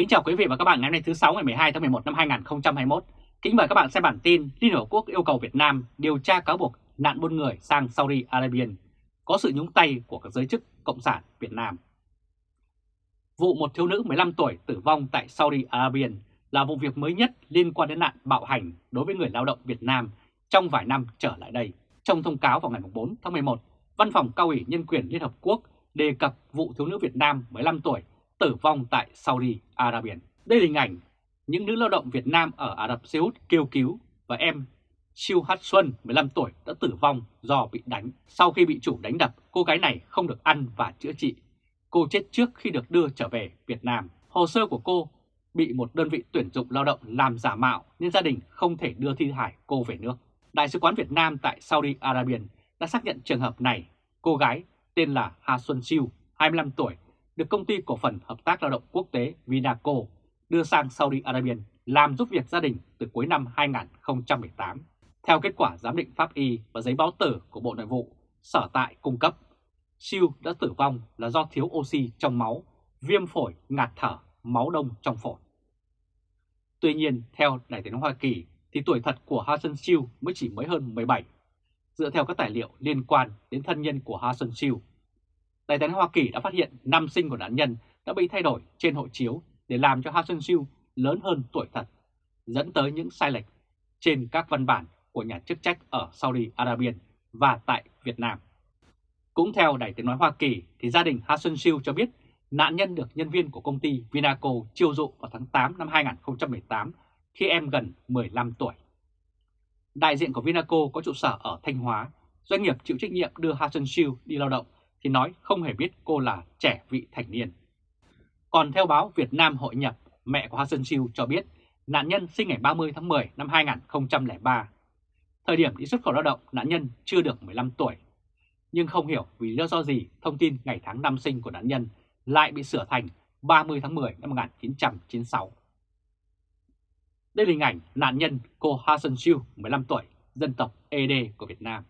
Kính chào quý vị và các bạn ngày hôm nay thứ 6 ngày 12 tháng 11 năm 2021. Kính mời các bạn xem bản tin Liên Hợp Quốc yêu cầu Việt Nam điều tra cáo buộc nạn buôn người sang Saudi Arabia có sự nhúng tay của các giới chức Cộng sản Việt Nam. Vụ một thiếu nữ 15 tuổi tử vong tại Saudi Arabia là vụ việc mới nhất liên quan đến nạn bạo hành đối với người lao động Việt Nam trong vài năm trở lại đây. Trong thông cáo vào ngày 4 tháng 11, Văn phòng Cao ủy Nhân quyền Liên Hợp Quốc đề cập vụ thiếu nữ Việt Nam 15 tuổi tử vong tại Saudi Arabia. Đây là hình ảnh những nữ lao động Việt Nam ở Ả Rập Xê Út kêu cứu và em Siêu Hát Xuân 15 tuổi đã tử vong do bị đánh. Sau khi bị chủ đánh đập, cô gái này không được ăn và chữa trị. Cô chết trước khi được đưa trở về Việt Nam. Hồ sơ của cô bị một đơn vị tuyển dụng lao động làm giả mạo nên gia đình không thể đưa thi hài cô về nước. Đại sứ quán Việt Nam tại Saudi Arabia đã xác nhận trường hợp này. Cô gái tên là Hà Xuân Siêu, 25 tuổi, được công ty cổ phần hợp tác lao động quốc tế Vinaco đưa sang Saudi Arabia làm giúp việc gia đình từ cuối năm 2018. Theo kết quả giám định pháp y và giấy báo tử của Bộ Nội vụ, sở tại cung cấp, Siêu đã tử vong là do thiếu oxy trong máu, viêm phổi, ngạt thở, máu đông trong phổi. Tuy nhiên, theo Đại tiếng Hoa Kỳ, thì tuổi thật của Hassan Siêu mới chỉ mới hơn 17. Dựa theo các tài liệu liên quan đến thân nhân của Hassan Siêu, Đại tiếng Hoa Kỳ đã phát hiện năm sinh của nạn nhân đã bị thay đổi trên hộ chiếu để làm cho Ha Hassan Siêu lớn hơn tuổi thật, dẫn tới những sai lệch trên các văn bản của nhà chức trách ở Saudi Arabia và tại Việt Nam. Cũng theo Đài tiếng nói Hoa Kỳ thì gia đình Ha Hassan Siêu cho biết nạn nhân được nhân viên của công ty Vinaco chiêu dụ vào tháng 8 năm 2018 khi em gần 15 tuổi. Đại diện của Vinaco có trụ sở ở Thanh Hóa, doanh nghiệp chịu trách nhiệm đưa Ha Hassan Siêu đi lao động thì nói không hề biết cô là trẻ vị thành niên. Còn theo báo Việt Nam Hội nhập, mẹ của Hassan Siêu cho biết nạn nhân sinh ngày 30 tháng 10 năm 2003. Thời điểm đi xuất khẩu lao động, nạn nhân chưa được 15 tuổi. Nhưng không hiểu vì lý do gì thông tin ngày tháng năm sinh của nạn nhân lại bị sửa thành 30 tháng 10 năm 1996. Đây là hình ảnh nạn nhân cô Hassan Siêu 15 tuổi, dân tộc ED của Việt Nam.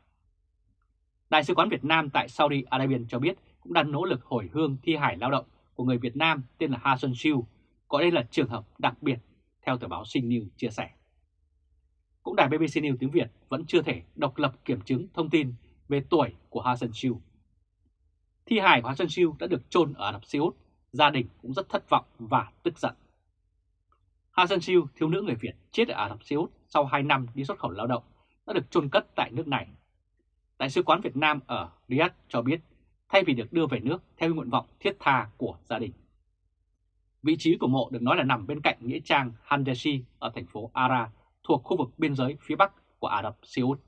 Đại sứ quán Việt Nam tại Saudi Arabia cho biết cũng đang nỗ lực hồi hương thi hải lao động của người Việt Nam tên là Ha Xuân Siêu, gọi đây là trường hợp đặc biệt, theo tờ báo Sinh News chia sẻ. Cũng đài BBC News tiếng Việt vẫn chưa thể độc lập kiểm chứng thông tin về tuổi của Ha Xuân Siêu. Thi hài của Ha Xuân Siêu đã được chôn ở Ả Rập Xê Út, gia đình cũng rất thất vọng và tức giận. Ha Xuân Siêu, thiếu nữ người Việt chết ở Ả Rập Xê Út sau 2 năm đi xuất khẩu lao động, đã được chôn cất tại nước này. Đại sứ quán Việt Nam ở Riyadh cho biết, thay vì được đưa về nước theo nguyện vọng thiết tha của gia đình. Vị trí của mộ được nói là nằm bên cạnh nghĩa trang Handeshi ở thành phố Ara, thuộc khu vực biên giới phía bắc của Ả Rập Xê Út.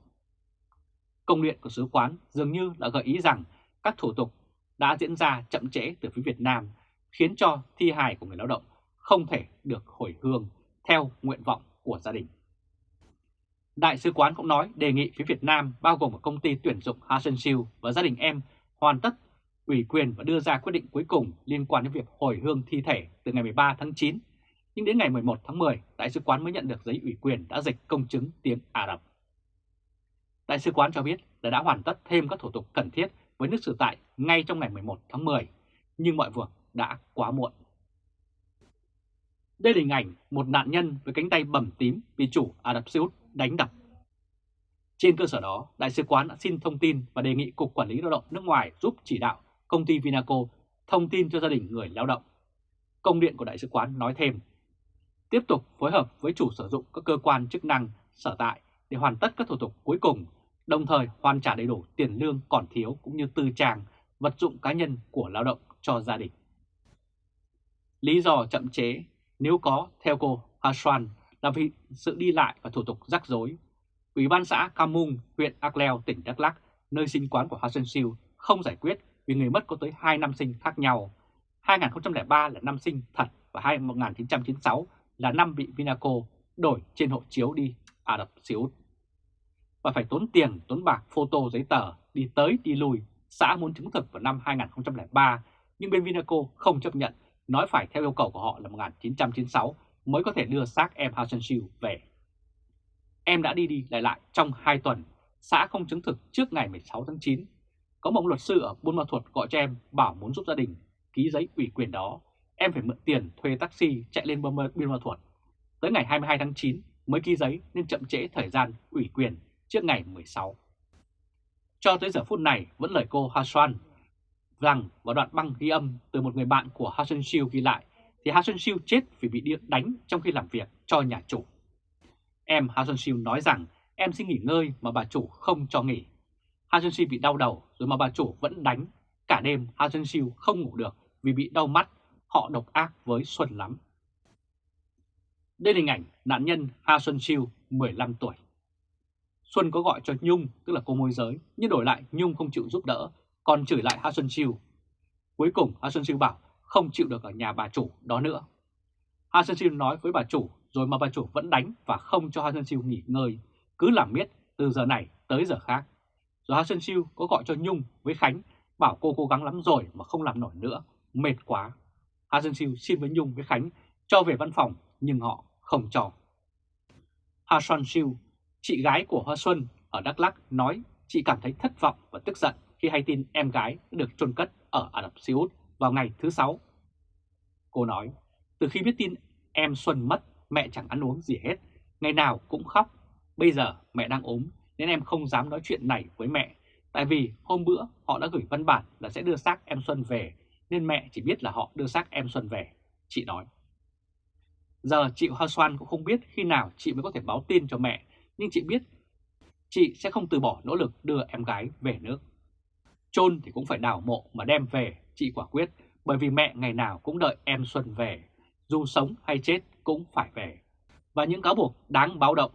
Công điện của sứ quán dường như đã gợi ý rằng các thủ tục đã diễn ra chậm trễ từ phía Việt Nam, khiến cho thi hài của người lao động không thể được hồi hương theo nguyện vọng của gia đình. Đại sứ quán cũng nói đề nghị phía Việt Nam bao gồm cả công ty tuyển dụng Hassan Siêu và gia đình em hoàn tất ủy quyền và đưa ra quyết định cuối cùng liên quan đến việc hồi hương thi thể từ ngày 13 tháng 9. Nhưng đến ngày 11 tháng 10, Đại sứ quán mới nhận được giấy ủy quyền đã dịch công chứng tiếng Ả Rập. Đại sứ quán cho biết là đã hoàn tất thêm các thủ tục cần thiết với nước sở tại ngay trong ngày 11 tháng 10, nhưng mọi việc đã quá muộn. Đây là hình ảnh một nạn nhân với cánh tay bầm tím bị chủ Ả Rập Xê Út đánh đập. Trên cơ sở đó, Đại sứ quán đã xin thông tin và đề nghị Cục Quản lý Lao động nước ngoài giúp chỉ đạo công ty Vinaco thông tin cho gia đình người lao động. Công điện của Đại sứ quán nói thêm, tiếp tục phối hợp với chủ sử dụng các cơ quan chức năng sở tại để hoàn tất các thủ tục cuối cùng, đồng thời hoàn trả đầy đủ tiền lương còn thiếu cũng như tư trang, vật dụng cá nhân của lao động cho gia đình. Lý do chậm chế nếu có, theo cô Haswan, là vì sự đi lại và thủ tục rắc rối. Ủy ban xã Camung, huyện Akleo, tỉnh Đắk Lắk, nơi sinh quán của Hassan Siêu, không giải quyết vì người mất có tới 2 năm sinh khác nhau. 2003 là năm sinh thật và 1996 là năm bị Vinaco đổi trên hộ chiếu đi Ả Rập Xê Út. Và phải tốn tiền, tốn bạc, photo giấy tờ, đi tới đi lui. Xã muốn chứng thực vào năm 2003 nhưng bên Vinaco không chấp nhận, nói phải theo yêu cầu của họ là 1996 mới có thể đưa xác em Hassan Siêu về. Em đã đi đi lại lại trong 2 tuần, xã không chứng thực trước ngày 16 tháng 9. Có một luật sư ở Buôn Ma Thuột gọi cho em bảo muốn giúp gia đình ký giấy ủy quyền đó. em phải mượn tiền thuê taxi chạy lên Buôn Ma Thuột. Tới ngày 22 tháng 9 mới ký giấy nên chậm trễ thời gian ủy quyền trước ngày 16. Cho tới giờ phút này vẫn lời cô Hasuan rằng vào đoạn băng ghi âm từ một người bạn của Ha Xuân ghi lại thì Ha Xuân Siêu chết vì bị điện đánh trong khi làm việc cho nhà chủ. Em Ha Xuân Siêu nói rằng em xin nghỉ ngơi mà bà chủ không cho nghỉ. Ha Xuân Siêu bị đau đầu rồi mà bà chủ vẫn đánh. Cả đêm Ha Xuân Siêu không ngủ được vì bị đau mắt, họ độc ác với Xuân lắm. Đây là hình ảnh nạn nhân Ha Xuân Siêu 15 tuổi. Xuân có gọi cho Nhung, tức là cô môi giới, nhưng đổi lại Nhung không chịu giúp đỡ, còn chửi lại Ha Xuân Siêu. Cuối cùng Ha Xuân Siêu bảo không chịu được ở nhà bà chủ đó nữa. Ha Sơn Siêu nói với bà chủ rồi mà bà chủ vẫn đánh và không cho Ha Sơn Siêu nghỉ ngơi, cứ làm miết từ giờ này tới giờ khác. Rồi Ha Sơn Siêu có gọi cho Nhung với Khánh bảo cô cố gắng lắm rồi mà không làm nổi nữa, mệt quá. Ha Sơn Siêu xin với Nhung với Khánh cho về văn phòng nhưng họ không cho. Ha Sơn Siêu, chị gái của Hoa Xuân ở Đắk Lắk nói chị cảm thấy thất vọng và tức giận khi hay tin em gái được chôn cất ở Ả Rập Xê Út vào ngày thứ Sáu. Cô nói, từ khi biết tin em Xuân mất, mẹ chẳng ăn uống gì hết, ngày nào cũng khóc. Bây giờ mẹ đang ốm nên em không dám nói chuyện này với mẹ, tại vì hôm bữa họ đã gửi văn bản là sẽ đưa xác em Xuân về, nên mẹ chỉ biết là họ đưa xác em Xuân về, chị nói. Giờ chị Hoa Xoan cũng không biết khi nào chị mới có thể báo tin cho mẹ, nhưng chị biết chị sẽ không từ bỏ nỗ lực đưa em gái về nước. Chôn thì cũng phải đào mộ mà đem về, chị quả quyết, bởi vì mẹ ngày nào cũng đợi em Xuân về, dù sống hay chết cũng phải về. Và những cáo buộc đáng báo động.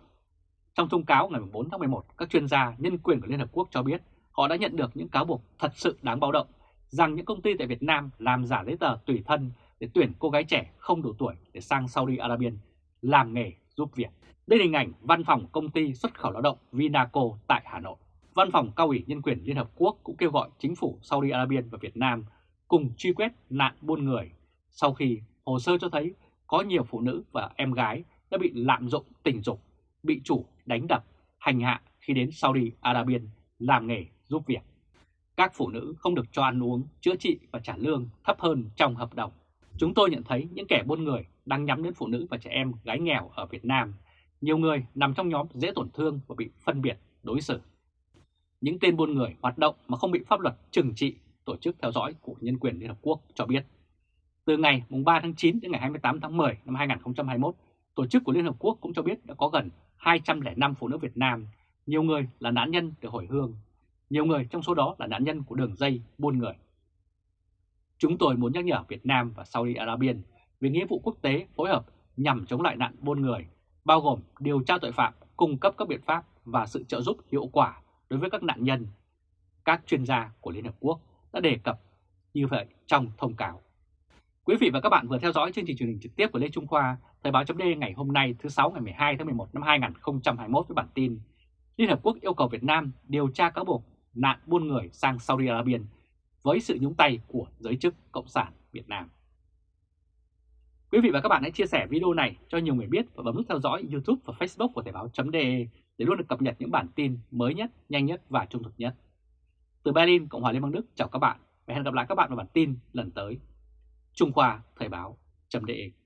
Trong thông cáo ngày 4 tháng 11, các chuyên gia nhân quyền của Liên Hợp Quốc cho biết họ đã nhận được những cáo buộc thật sự đáng báo động rằng những công ty tại Việt Nam làm giả giấy tờ tùy thân để tuyển cô gái trẻ không đủ tuổi để sang Saudi Arabia làm nghề giúp việc. Đây là hình ảnh văn phòng công ty xuất khẩu lao động Vinaco tại Hà Nội. Văn phòng cao ủy nhân quyền Liên Hợp Quốc cũng kêu gọi chính phủ Saudi Arabia và Việt Nam cùng truy quét nạn buôn người sau khi hồ sơ cho thấy có nhiều phụ nữ và em gái đã bị lạm dụng tình dục, bị chủ đánh đập, hành hạ khi đến Saudi Arabia làm nghề giúp việc. Các phụ nữ không được cho ăn uống, chữa trị và trả lương thấp hơn trong hợp đồng. Chúng tôi nhận thấy những kẻ buôn người đang nhắm đến phụ nữ và trẻ em gái nghèo ở Việt Nam. Nhiều người nằm trong nhóm dễ tổn thương và bị phân biệt, đối xử. Những tên buôn người hoạt động mà không bị pháp luật trừng trị, tổ chức theo dõi của Nhân quyền Liên Hợp Quốc cho biết. Từ ngày 3 tháng 9 đến ngày 28 tháng 10 năm 2021, tổ chức của Liên Hợp Quốc cũng cho biết đã có gần 205 phụ nữ Việt Nam, nhiều người là nạn nhân được hồi hương, nhiều người trong số đó là nạn nhân của đường dây buôn người. Chúng tôi muốn nhắc nhở Việt Nam và Saudi Arabia về nghĩa vụ quốc tế phối hợp nhằm chống lại nạn buôn người, bao gồm điều tra tội phạm, cung cấp các biện pháp và sự trợ giúp hiệu quả đối với các nạn nhân. Các chuyên gia của Liên Hợp Quốc đã đề cập như vậy trong thông cáo. Quý vị và các bạn vừa theo dõi chương trình truyền hình trực tiếp của Lê Trung Khoa, Thời báo chấm ngày hôm nay thứ 6 ngày 12 tháng 11 năm 2021 với bản tin Liên Hợp Quốc yêu cầu Việt Nam điều tra cáo buộc nạn buôn người sang Saudi Arabia với sự nhúng tay của giới chức Cộng sản Việt Nam. Quý vị và các bạn hãy chia sẻ video này cho nhiều người biết và bấm nút theo dõi YouTube và Facebook của Thời báo.de để luôn được cập nhật những bản tin mới nhất, nhanh nhất và trung thực nhất. Từ Berlin, Cộng hòa Liên bang Đức. Chào các bạn. Và hẹn gặp lại các bạn vào bản tin lần tới. Trung Khoa Thời báo.de